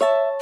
you